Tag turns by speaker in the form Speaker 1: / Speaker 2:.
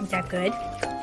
Speaker 1: Is that good?